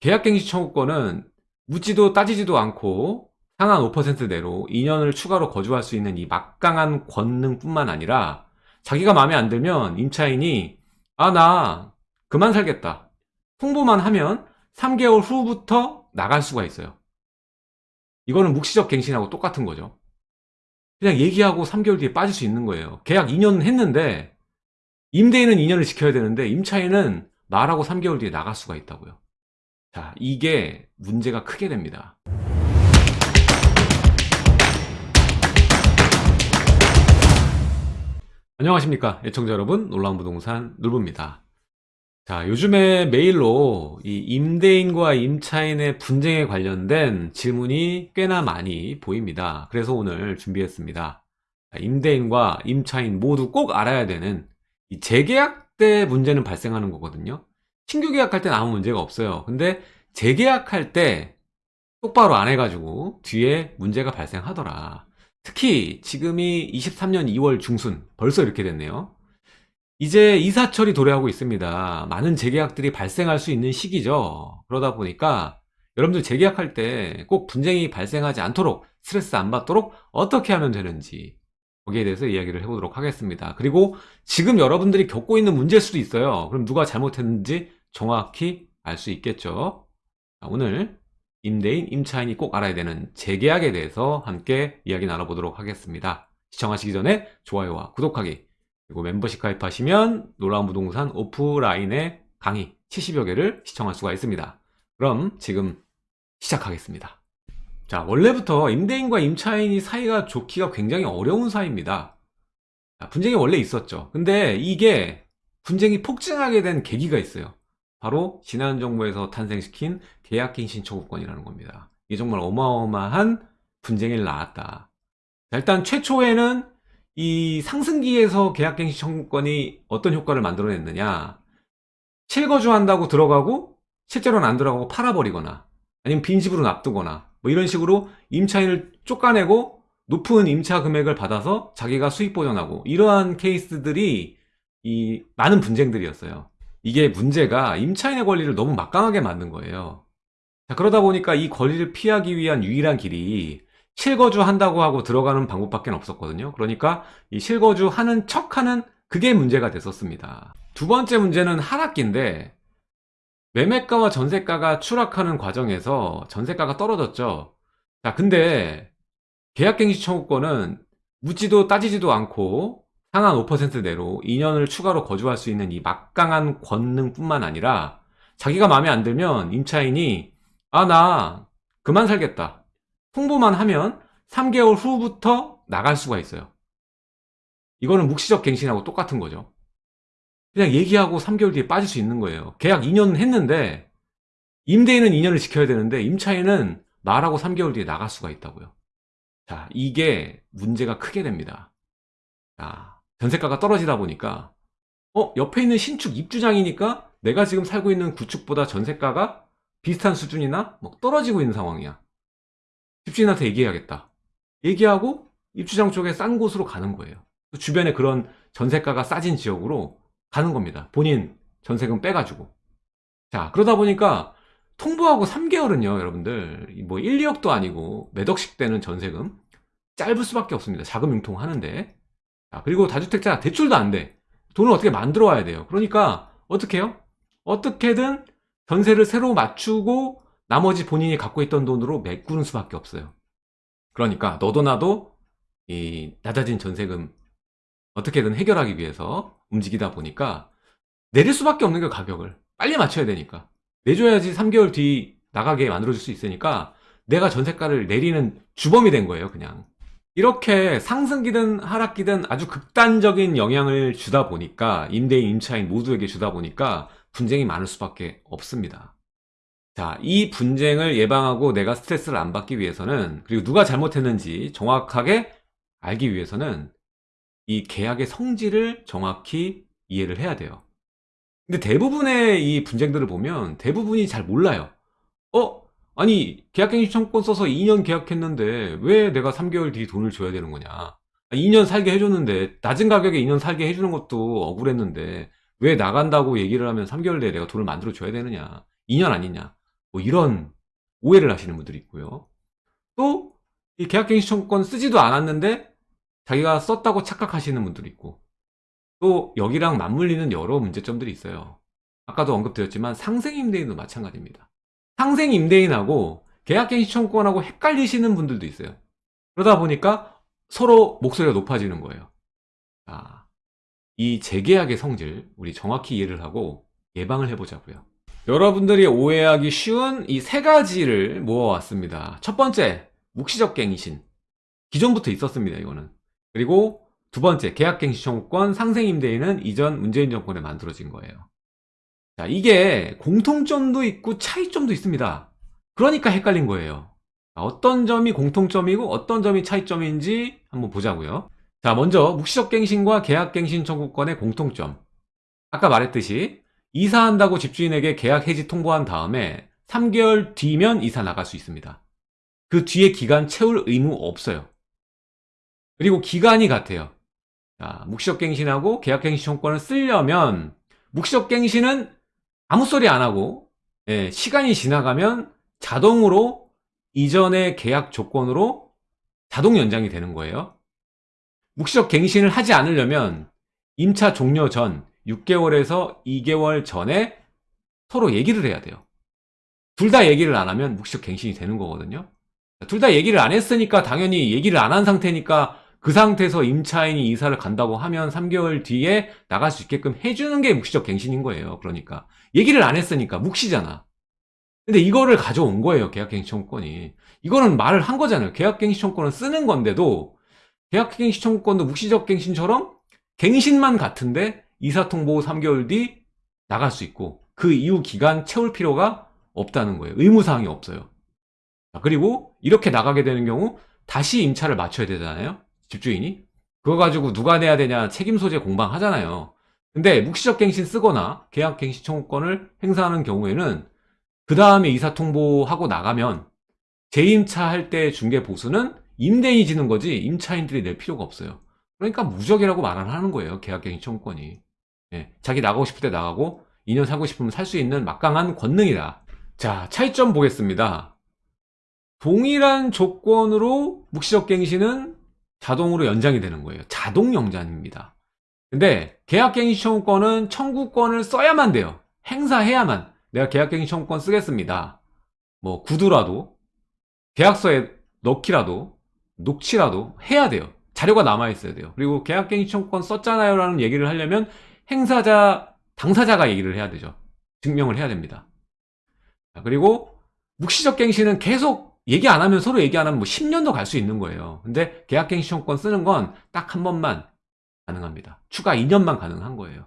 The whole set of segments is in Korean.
계약갱신 청구권은 묻지도 따지지도 않고 상한 5%대로 2년을 추가로 거주할 수 있는 이 막강한 권능뿐만 아니라 자기가 마음에 안 들면 임차인이 아 나 그만 살겠다. 홍보만 하면 3개월 후부터 나갈 수가 있어요. 이거는 묵시적 갱신하고 똑같은 거죠. 그냥 얘기하고 3개월 뒤에 빠질 수 있는 거예요. 계약 2년 했는데 임대인은 2년을 지켜야 되는데 임차인은 말하고 3개월 뒤에 나갈 수가 있다고요 자 이게 문제가 크게 됩니다. 안녕하십니까 애청자 여러분. 놀라운 부동산 놀부입니다. 자 요즘에 메일로 이 임대인과 임차인의 분쟁에 관련된 질문이 꽤나 많이 보입니다. 그래서 오늘 준비했습니다. 임대인과 임차인 모두 꼭 알아야 되는 이 재계약 때 문제는 발생하는 거거든요 신규 계약할 때는 아무 문제가 없어요. 근데 재계약할 때 똑바로 안 해가지고 뒤에 문제가 발생하더라. 특히 지금이 23년 2월 중순 벌써 이렇게 됐네요. 이제 이사철이 도래하고 있습니다. 많은 재계약들이 발생할 수 있는 시기죠. 그러다 보니까 여러분들 재계약할 때 꼭 분쟁이 발생하지 않도록 스트레스 안 받도록 어떻게 하면 되는지 거기에 대해서 이야기를 해보도록 하겠습니다. 그리고 지금 여러분들이 겪고 있는 문제일 수도 있어요. 그럼 누가 잘못했는지 정확히 알 수 있겠죠 오늘 임대인, 임차인이 꼭 알아야 되는 재계약에 대해서 함께 이야기 나눠보도록 하겠습니다. 시청하시기 전에 좋아요와 구독하기 그리고 멤버십 가입하시면 놀라운 부동산 오프라인의 강의 70여 개를 시청할 수가 있습니다. 그럼 지금 시작하겠습니다. 자 원래부터 임대인과 임차인이 사이가 좋기가 굉장히 어려운 사이입니다. 분쟁이 원래 있었죠. 근데 이게 분쟁이 폭증하게 된 계기가 있어요. 바로 지난 정부에서 탄생시킨 계약갱 신 청구권이라는 겁니다. 이게 정말 어마어마한 분쟁이 나왔다. 일단 최초에는 이 상승기에서 계약갱신 청구권이 어떤 효과를 만들어냈느냐 실거주한다고 들어가고 실제로는 안 들어가고 팔아버리거나 아니면 빈집으로 놔두거나 뭐 이런 식으로 임차인을 쫓아내고 높은 임차 금액을 받아서 자기가 수익 보전하고 이러한 케이스들이 이 많은 분쟁들이었어요. 이게 문제가 임차인의 권리를 너무 막강하게 만든 거예요. 자, 그러다 보니까 이 권리를 피하기 위한 유일한 길이 실거주 한다고 하고 들어가는 방법밖에 없었거든요. 그러니까 이 실거주 하는 척하는 그게 문제가 됐었습니다. 두 번째 문제는 하락기인데 매매가와 전세가가 추락하는 과정에서 전세가가 떨어졌죠. 자 근데 계약갱신 청구권은 묻지도 따지지도 않고 상한 5%대로 2년을 추가로 거주할 수 있는 이 막강한 권능뿐만 아니라 자기가 마음에 안 들면 임차인이 아 나 그만 살겠다. 홍보만 하면 3개월 후부터 나갈 수가 있어요. 이거는 묵시적 갱신하고 똑같은 거죠. 그냥 얘기하고 3개월 뒤에 빠질 수 있는 거예요. 계약 2년 했는데 임대인은 2년을 지켜야 되는데 임차인은 말하고 3개월 뒤에 나갈 수가 있다고요. 자 이게 문제가 크게 됩니다. 자 전세가가 떨어지다 보니까 어 옆에 있는 신축 입주장이니까 내가 지금 살고 있는 구축보다 전세가가 비슷한 수준이나 뭐 떨어지고 있는 상황이야. 집주인한테 얘기해야겠다. 얘기하고 입주장 쪽에 싼 곳으로 가는 거예요. 주변에 그런 전세가가 싸진 지역으로 가는 겁니다. 본인 전세금 빼가지고. 자 그러다 보니까 통보하고 3개월은요 여러분들. 뭐 1, 2억도 아니고 몇 억씩 되는 전세금 짧을 수밖에 없습니다. 자금 융통하는데. 자, 그리고 다주택자 대출도 안 돼. 돈을 어떻게 만들어 와야 돼요. 그러니까 어떻게 해요? 어떻게든 전세를 새로 맞추고 나머지 본인이 갖고 있던 돈으로 메꾸는 수밖에 없어요. 그러니까 너도 나도 이 낮아진 전세금 어떻게든 해결하기 위해서 움직이다 보니까 내릴 수밖에 없는 게 가격을 빨리 맞춰야 되니까 내줘야지 3개월 뒤 나가게 만들어줄 수 있으니까 내가 전세가를 내리는 주범이 된 거예요 그냥 이렇게 상승기든 하락기든 아주 극단적인 영향을 주다 보니까 임대인, 임차인 모두에게 주다 보니까 분쟁이 많을 수밖에 없습니다. 자, 이 분쟁을 예방하고 내가 스트레스를 안 받기 위해서는 그리고 누가 잘못했는지 정확하게 알기 위해서는 이 계약의 성질을 정확히 이해를 해야 돼요. 근데 대부분의 이 분쟁들을 보면 대부분이 잘 몰라요. 어? 아니 계약갱신 청권 써서 2년 계약했는데 왜 내가 3개월 뒤 돈을 줘야 되는 거냐 2년 살게 해줬는데 낮은 가격에 2년 살게 해주는 것도 억울했는데 왜 나간다고 얘기를 하면 3개월 내에 내가 돈을 만들어 줘야 되느냐 2년 아니냐 뭐 이런 오해를 하시는 분들이 있고요. 또 이 계약갱신 청구권 쓰지도 않았는데 자기가 썼다고 착각하시는 분들이 있고 또 여기랑 맞물리는 여러 문제점들이 있어요. 아까도 언급드렸지만 상생임대인도 마찬가지입니다. 상생 임대인하고 계약갱신 청구권하고 헷갈리시는 분들도 있어요. 그러다 보니까 서로 목소리가 높아지는 거예요. 자, 이 재계약의 성질 우리 정확히 이해를 하고 예방을 해보자고요. 여러분들이 오해하기 쉬운 이 세 가지를 모아왔습니다. 첫 번째, 묵시적 갱신. 기존부터 있었습니다, 이거는. 그리고 두 번째, 계약갱신 청구권 상생임대인은 이전 문재인 정권에 만들어진 거예요. 자, 이게 공통점도 있고 차이점도 있습니다. 그러니까 헷갈린 거예요. 자, 어떤 점이 공통점이고 어떤 점이 차이점인지 한번 보자고요. 자, 먼저 묵시적 갱신과 계약갱신 청구권의 공통점. 아까 말했듯이 이사한다고 집주인에게 계약 해지 통보한 다음에 3개월 뒤면 이사 나갈 수 있습니다. 그 뒤에 기간 채울 의무 없어요. 그리고 기간이 같아요. 자, 묵시적 갱신하고 계약갱신 청구권을 쓰려면 묵시적 갱신은 아무 소리 안 하고 예, 시간이 지나가면 자동으로 이전의 계약 조건으로 자동 연장이 되는 거예요. 묵시적 갱신을 하지 않으려면 임차 종료 전 6개월에서 2개월 전에 서로 얘기를 해야 돼요. 둘 다 얘기를 안 하면 묵시적 갱신이 되는 거거든요. 둘 다 얘기를 안 했으니까 당연히 얘기를 안 한 상태니까 그 상태에서 임차인이 이사를 간다고 하면 3개월 뒤에 나갈 수 있게끔 해주는 게 묵시적 갱신인 거예요. 그러니까 얘기를 안 했으니까 묵시잖아. 근데 이거를 가져온 거예요. 계약갱신 청구권이. 이거는 말을 한 거잖아요. 계약갱신 청구권을 쓰는 건데도 계약갱신 청구권도 묵시적 갱신처럼 갱신만 같은데 이사통보 3개월 뒤 나갈 수 있고 그 이후 기간 채울 필요가 없다는 거예요. 의무사항이 없어요. 자, 그리고 이렇게 나가게 되는 경우 다시 임차를 맞춰야 되잖아요. 집주인이. 그거 가지고 누가 내야 되냐 책임 소재 공방 하잖아요. 근데 묵시적 갱신 쓰거나 계약 갱신 청구권을 행사하는 경우에는 그 다음에 이사 통보하고 나가면 재임차 할 때 중개 보수는 임대인이 지는 거지 임차인들이 낼 필요가 없어요. 그러니까 무적이라고 말을 하는 거예요. 계약 갱신 청구권이. 예, 자기 나가고 싶을 때 나가고 2년 살고 싶으면 살 수 있는 막강한 권능이다. 자, 차이점 보겠습니다. 동일한 조건으로 묵시적 갱신은 자동으로 연장이 되는 거예요. 자동 연장입니다. 근데 계약갱신 청구권은 청구권을 써야만 돼요. 행사해야만. 내가 계약갱신 청구권 쓰겠습니다. 뭐 구두라도 계약서에 넣기라도 녹취라도 해야 돼요. 자료가 남아있어야 돼요. 그리고 계약갱신 청구권 썼잖아요 라는 얘기를 하려면 행사자, 당사자가 얘기를 해야 되죠. 증명을 해야 됩니다. 그리고 묵시적 갱신은 계속 얘기 안 하면 서로 얘기 안 하면 뭐 10년도 갈 수 있는 거예요. 근데 계약갱신 청구권 쓰는 건 딱 한 번만 가능합니다. 추가 2년만 가능한 거예요.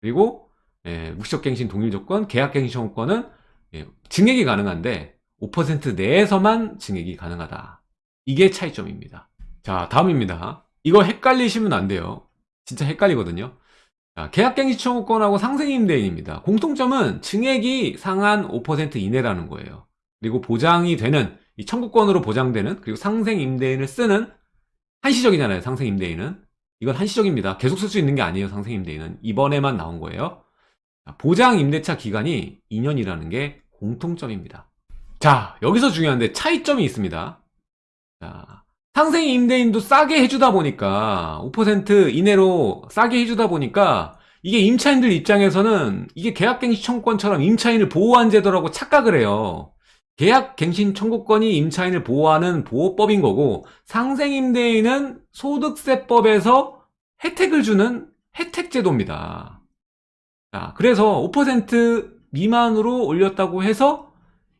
그리고 예, 묵시적갱신 동일 조건, 계약갱신 청구권은 예, 증액이 가능한데 5% 내에서만 증액이 가능하다. 이게 차이점입니다. 자, 다음입니다. 이거 헷갈리시면 안 돼요. 진짜 헷갈리거든요. 자, 계약갱신 청구권하고 상생임대인입니다. 공통점은 증액이 상한 5% 이내라는 거예요. 그리고 보장이 되는 이 청구권으로 보장되는 그리고 상생임대인을 쓰는 한시적이잖아요. 상생임대인은 이건 한시적입니다. 계속 쓸 수 있는 게 아니에요. 상생임대인은 이번에만 나온 거예요. 보장 임대차 기간이 2년이라는 게 공통점입니다. 자 여기서 중요한데 차이점이 있습니다. 자, 상생 임대인도 싸게 해주다 보니까 5% 이내로 싸게 해주다 보니까 이게 임차인들 입장에서는 이게 계약갱신 청구권처럼 임차인을 보호한 제도라고 착각을 해요. 계약갱신 청구권이 임차인을 보호하는 보호법인 거고 상생임대인은 소득세법에서 혜택을 주는 혜택제도입니다. 자, 그래서 5% 미만으로 올렸다고 해서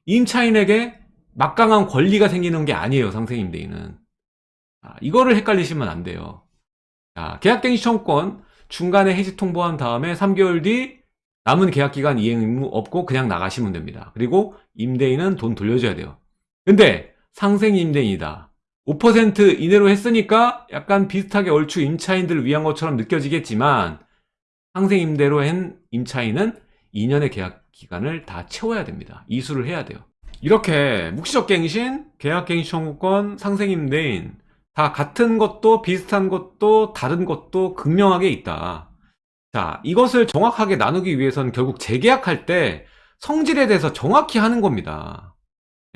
임차인에게 막강한 권리가 생기는 게 아니에요. 상생임대인은. 자, 이거를 헷갈리시면 안 돼요. 자, 계약갱신 청구권 중간에 해지 통보한 다음에 3개월 뒤 남은 계약 기간 이행 의무 없고 그냥 나가시면 됩니다. 그리고 임대인은 돈 돌려줘야 돼요. 근데 상생 임대인이다. 5% 이내로 했으니까 약간 비슷하게 얼추 임차인들을 위한 것처럼 느껴지겠지만 상생 임대로 한 임차인은 2년의 계약 기간을 다 채워야 됩니다. 이수를 해야 돼요. 이렇게 묵시적 갱신, 계약 갱신 청구권, 상생 임대인 다 같은 것도 비슷한 것도 다른 것도 극명하게 있다. 자, 이것을 정확하게 나누기 위해서는 결국 재계약할 때 성질에 대해서 정확히 하는 겁니다.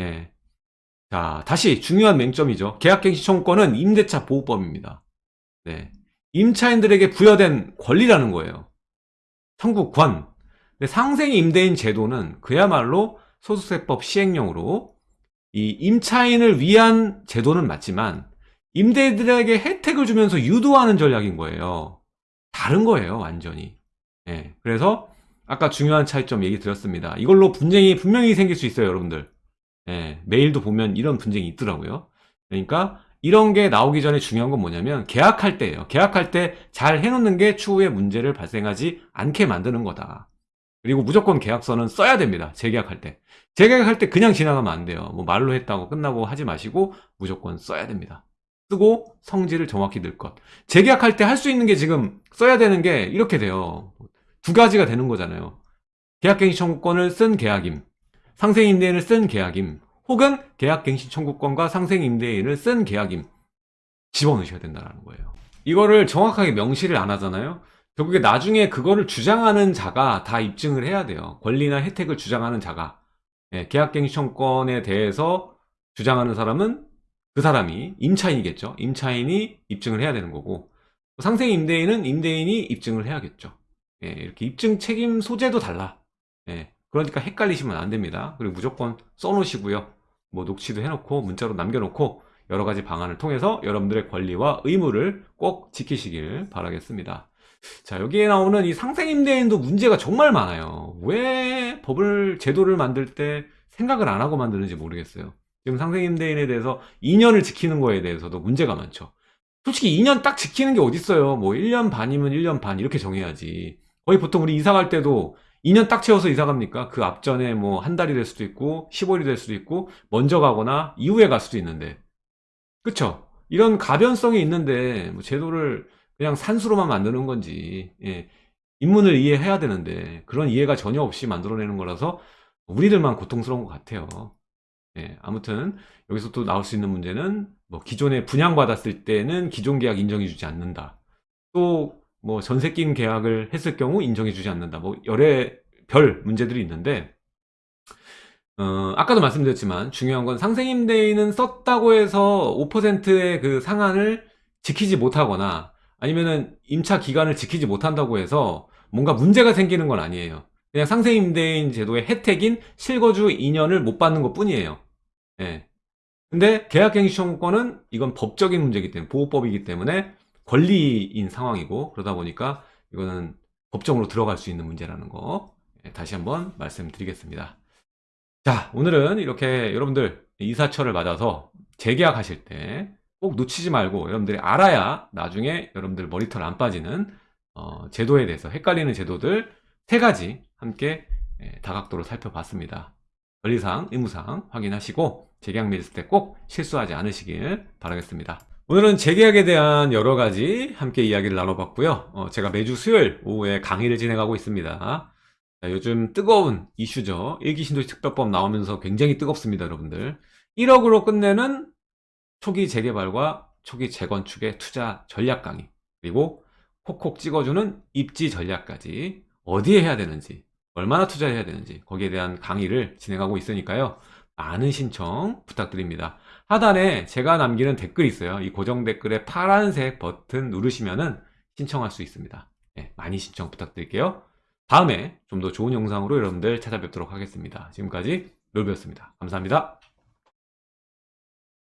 예. 자, 다시 중요한 맹점이죠. 계약갱신 청구권은 임대차 보호법입니다. 네. 임차인들에게 부여된 권리라는 거예요. 청구권. 상생 임대인 제도는 그야말로 소득세법 시행령으로 이 임차인을 위한 제도는 맞지만 임대인들에게 혜택을 주면서 유도하는 전략인 거예요. 다른 거예요, 완전히. 예. 그래서 아까 중요한 차이점 얘기 드렸습니다. 이걸로 분쟁이 분명히 생길 수 있어요, 여러분들. 예, 메일도 보면 이런 분쟁이 있더라고요. 그러니까 이런 게 나오기 전에 중요한 건 뭐냐면 계약할 때예요. 계약할 때 잘 해놓는 게 추후에 문제를 발생하지 않게 만드는 거다. 그리고 무조건 계약서는 써야 됩니다. 재계약할 때. 재계약할 때 그냥 지나가면 안 돼요. 뭐 말로 했다고 끝나고 하지 마시고 무조건 써야 됩니다. 쓰고 성질을 정확히 넣을 것. 재계약할 때 할 수 있는 게 지금 써야 되는 게 이렇게 돼요. 두 가지가 되는 거잖아요. 계약갱신 청구권을 쓴 계약임, 상생임대인을 쓴 계약임, 혹은 계약갱신 청구권과 상생임대인을 쓴 계약임 집어넣으셔야 된다는 거예요. 이거를 정확하게 명시를 안 하잖아요. 결국에 나중에 그거를 주장하는 자가 다 입증을 해야 돼요. 권리나 혜택을 주장하는 자가. 예, 계약갱신 청구권에 대해서 주장하는 사람은 그 사람이 임차인이겠죠. 임차인이 입증을 해야 되는 거고 상생 임대인은 임대인이 입증을 해야겠죠. 예, 이렇게 입증 책임 소재도 달라. 예, 그러니까 헷갈리시면 안 됩니다. 그리고 무조건 써놓으시고요. 뭐 녹취도 해놓고 문자로 남겨놓고 여러 가지 방안을 통해서 여러분들의 권리와 의무를 꼭 지키시길 바라겠습니다. 자, 여기에 나오는 이 상생임대인도 문제가 정말 많아요. 왜 법을, 제도를 만들 때 생각을 안 하고 만드는지 모르겠어요. 지금 상생임대인에 대해서 2년을 지키는 거에 대해서도 문제가 많죠. 솔직히 2년 딱 지키는 게 어딨어요. 뭐 1년 반이면 1년 반 이렇게 정해야지. 거의 보통 우리 이사 갈 때도 2년 딱 채워서 이사 갑니까? 그 앞전에 뭐 한 달이 될 수도 있고 15일이 될 수도 있고 먼저 가거나 이후에 갈 수도 있는데 그쵸? 이런 가변성이 있는데 뭐 제도를 그냥 산수로만 만드는 건지 예. 인문을 이해해야 되는데 그런 이해가 전혀 없이 만들어내는 거라서 우리들만 고통스러운 것 같아요. 예, 아무튼 여기서 또 나올 수 있는 문제는 뭐 기존에 분양받았을 때는 기존 계약 인정해주지 않는다. 또 뭐 전세 낀 계약을 했을 경우 인정해주지 않는다. 뭐 여러 별 문제들이 있는데 어, 아까도 말씀드렸지만 중요한 건 상생임대인은 썼다고 해서 5%의 그 상한을 지키지 못하거나 아니면은 임차 기간을 지키지 못한다고 해서 뭔가 문제가 생기는 건 아니에요. 그냥 상생임대인 제도의 혜택인 실거주 2년을 못 받는 것 뿐이에요. 예. 근데 계약갱신 청구권은 이건 법적인 문제이기 때문에 보호법이기 때문에 권리인 상황이고 그러다 보니까 이거는 법정으로 들어갈 수 있는 문제라는 거 예, 다시 한번 말씀드리겠습니다. 자 오늘은 이렇게 여러분들 이사철을 맞아서 재계약하실 때 꼭 놓치지 말고 여러분들이 알아야 나중에 여러분들 머리털 안 빠지는 어, 제도에 대해서 헷갈리는 제도들 세 가지 함께 예, 다각도로 살펴봤습니다. 권리상, 의무상 확인하시고 재계약 때꼭 실수하지 않으시길 바라겠습니다. 오늘은 재계약에 대한 여러 가지 함께 이야기를 나눠봤고요. 어, 제가 매주 수요일 오후에 강의를 진행하고 있습니다. 자, 요즘 뜨거운 이슈죠. 일기신도시 특별법 나오면서 굉장히 뜨겁습니다, 여러분들. 1억으로 끝내는 초기 재개발과 초기 재건축의 투자 전략 강의 그리고 콕콕 찍어주는 입지 전략까지 어디에 해야 되는지 얼마나 투자해야 되는지 거기에 대한 강의를 진행하고 있으니까요 많은 신청 부탁드립니다. 하단에 제가 남기는 댓글이 있어요. 이 고정 댓글에 파란색 버튼 누르시면은 신청할 수 있습니다. 네, 많이 신청 부탁드릴게요. 다음에 좀 더 좋은 영상으로 여러분들 찾아뵙도록 하겠습니다. 지금까지 롤비였습니다. 감사합니다